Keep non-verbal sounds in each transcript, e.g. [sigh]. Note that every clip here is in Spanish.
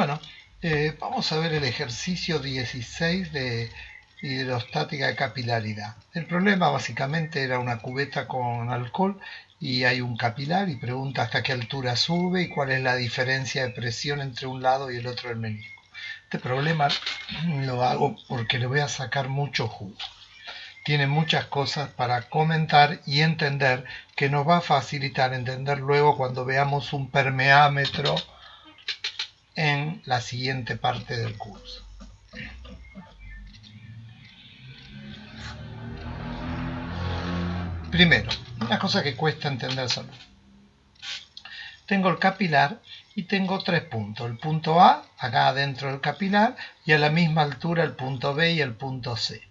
Bueno, eh, vamos a ver el ejercicio 16 de hidrostática de capilaridad. El problema básicamente era una cubeta con alcohol y hay un capilar y pregunta hasta qué altura sube y cuál es la diferencia de presión entre un lado y el otro del menisco. Este problema lo hago porque le voy a sacar mucho jugo. Tiene muchas cosas para comentar y entender que nos va a facilitar entender luego cuando veamos un permeámetro en la siguiente parte del curso. Primero, una cosa que cuesta entender solo. Tengo el capilar y tengo tres puntos. El punto A, acá dentro del capilar, y a la misma altura el punto B y el punto C.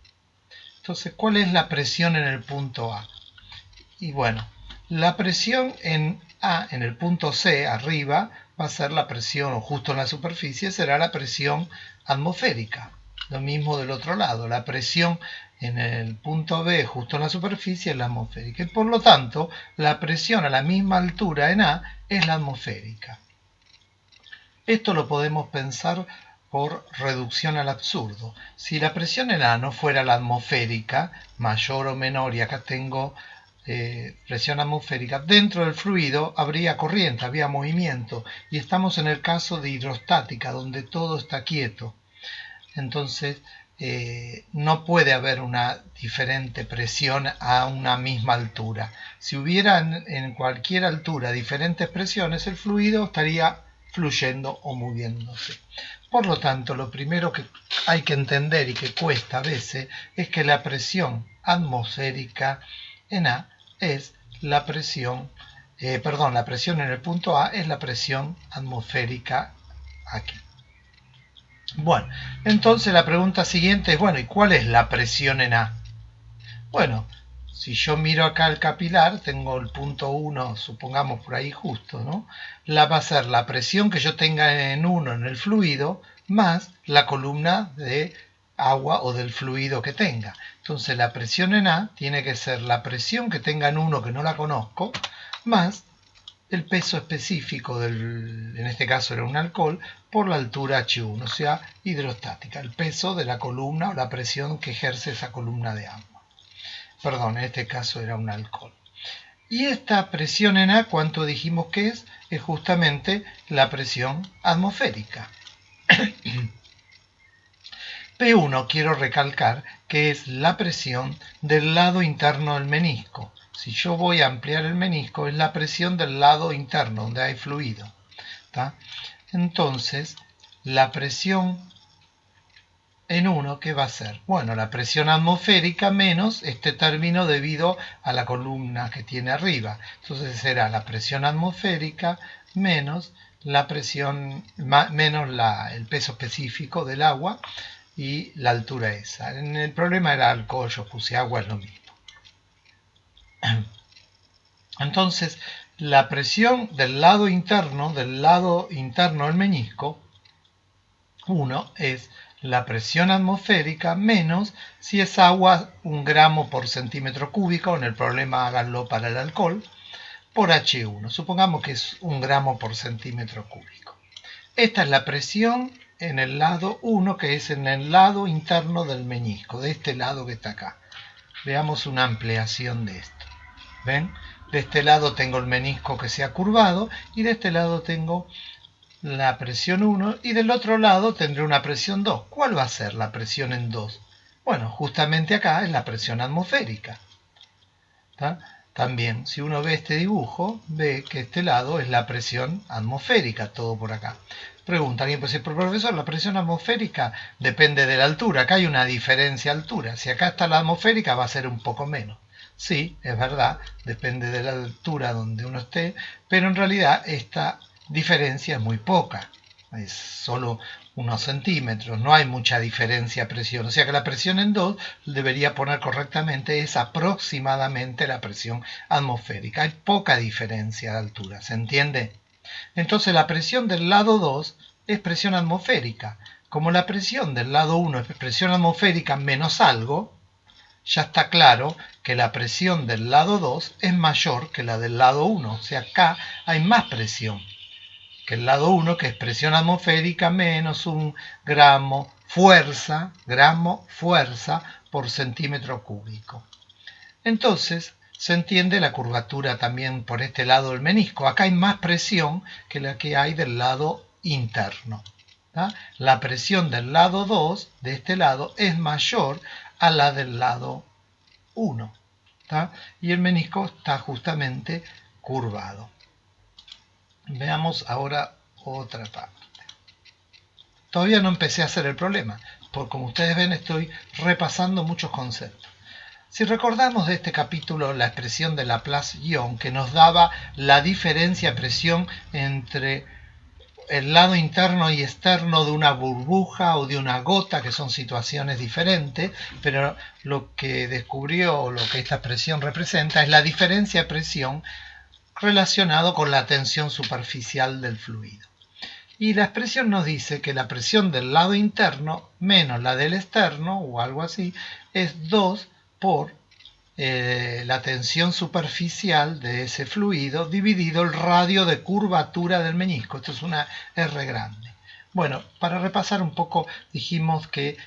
Entonces, ¿cuál es la presión en el punto A? Y bueno, la presión en A, en el punto C, arriba, va a ser la presión, justo en la superficie, será la presión atmosférica. Lo mismo del otro lado, la presión en el punto B, justo en la superficie, es la atmosférica. Y por lo tanto, la presión a la misma altura en A es la atmosférica. Esto lo podemos pensar por reducción al absurdo. Si la presión en A no fuera la atmosférica, mayor o menor, y acá tengo eh, presión atmosférica, dentro del fluido habría corriente, había movimiento, y estamos en el caso de hidrostática, donde todo está quieto. Entonces, eh, no puede haber una diferente presión a una misma altura. Si hubiera en, cualquier altura diferentes presiones, el fluido estaría fluyendo o moviéndose. Por lo tanto, lo primero que hay que entender y que cuesta a veces es que la presión atmosférica en A es la presión, eh, perdón, la presión en el punto A es la presión atmosférica aquí. Bueno, entonces la pregunta siguiente es, bueno, ¿y cuál es la presión en A? Bueno, si yo miro acá el capilar, tengo el punto 1, supongamos por ahí justo, ¿no? La va a ser la presión que yo tenga en 1 en el fluido, más la columna de agua o del fluido que tenga. Entonces la presión en A tiene que ser la presión que tenga en uno que no la conozco, más el peso específico del, en este caso era un alcohol, por la altura H1, o sea, hidrostática, el peso de la columna o la presión que ejerce esa columna de agua. Perdón, en este caso era un alcohol. Y esta presión en A, ¿cuánto dijimos que es? Es justamente la presión atmosférica. [clears throat] P1 quiero recalcar que es la presión del lado interno del menisco. Si yo voy a ampliar el menisco, es la presión del lado interno, donde hay fluido. Entonces, la presión en 1, ¿qué va a ser? Bueno, la presión atmosférica menos este término debido a la columna que tiene arriba. Entonces será la presión atmosférica menos la presión, menos el peso específico del agua y la altura esa. En el problema era alcohol, yo puse agua, es lo mismo. [clears throat] Entonces, la presión del lado interno, del lado interno del menisco, 1 es la presión atmosférica menos si es agua un gramo por centímetro cúbico, en el problema háganlo para el alcohol, por H1. Supongamos que es un gramo por centímetro cúbico. Esta es la presión en el lado 1, que es en el lado interno del menisco, de este lado que está acá. Veamos una ampliación de esto. ¿Ven? De este lado tengo el menisco que se ha curvado y de este lado tengo la presión 1 y del otro lado tendré una presión 2. ¿Cuál va a ser la presión en 2? Bueno, justamente acá es la presión atmosférica. También, si uno ve este dibujo, ve que este lado es la presión atmosférica, todo por acá. Pregunta alguien, pues profesor, la presión atmosférica depende de la altura. Acá hay una diferencia de altura. Si acá está la atmosférica va a ser un poco menos. Sí, es verdad, depende de la altura donde uno esté, pero en realidad esta diferencia es muy poca. Es solo unos centímetros, no hay mucha diferencia de presión. O sea que la presión en 2 debería poner correctamente es aproximadamente la presión atmosférica. Hay poca diferencia de altura, ¿se entiende? Entonces la presión del lado 2 es presión atmosférica. Como la presión del lado 1 es presión atmosférica menos algo, ya está claro que la presión del lado 2 es mayor que la del lado 1. O sea, acá hay más presión que el lado 1, que es presión atmosférica menos un gramo fuerza, gramo fuerza por centímetro cúbico. Entonces, se entiende la curvatura también por este lado del menisco. Acá hay más presión que la que hay del lado interno. La presión del lado 2, de este lado, es mayor a la del lado 1. Y el menisco está justamente curvado. Veamos ahora otra parte. Todavía no empecé a hacer el problema, porque como ustedes ven estoy repasando muchos conceptos. Si recordamos de este capítulo la expresión de Laplace-Ion que nos daba la diferencia de presión entre el lado interno y externo de una burbuja o de una gota, que son situaciones diferentes, pero lo que descubrió o lo que esta expresión representa es la diferencia de presión relacionado con la tensión superficial del fluido. Y la expresión nos dice que la presión del lado interno menos la del externo, o algo así, es 2 por eh, la tensión superficial de ese fluido dividido el radio de curvatura del menisco. Esto es una R grande. Bueno, para repasar un poco, dijimos que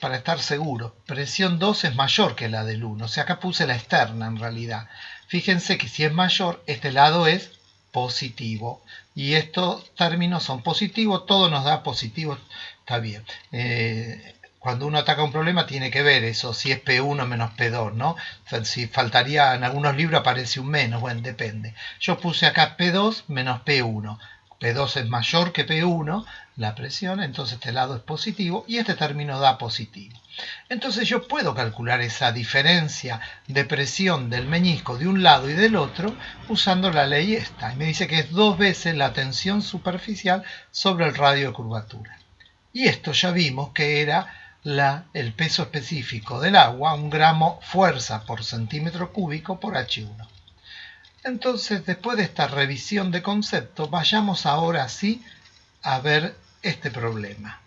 para estar seguro, presión 2 es mayor que la del 1. O sea, acá puse la externa en realidad. Fíjense que si es mayor, este lado es positivo. Y estos términos son positivos, todo nos da positivo, está bien. Eh, cuando uno ataca un problema tiene que ver eso, si es P1 menos P2, ¿no? Si faltaría, en algunos libros aparece un menos, bueno, depende. Yo puse acá P2 menos P1. P2 es mayor que P1, la presión, entonces este lado es positivo y este término da positivo. Entonces yo puedo calcular esa diferencia de presión del meñisco de un lado y del otro usando la ley esta. Y me dice que es dos veces la tensión superficial sobre el radio de curvatura. Y esto ya vimos que era el peso específico del agua, un gramo fuerza por centímetro cúbico por H1. Entonces, después de esta revisión de concepto, vayamos ahora sí a ver este problema.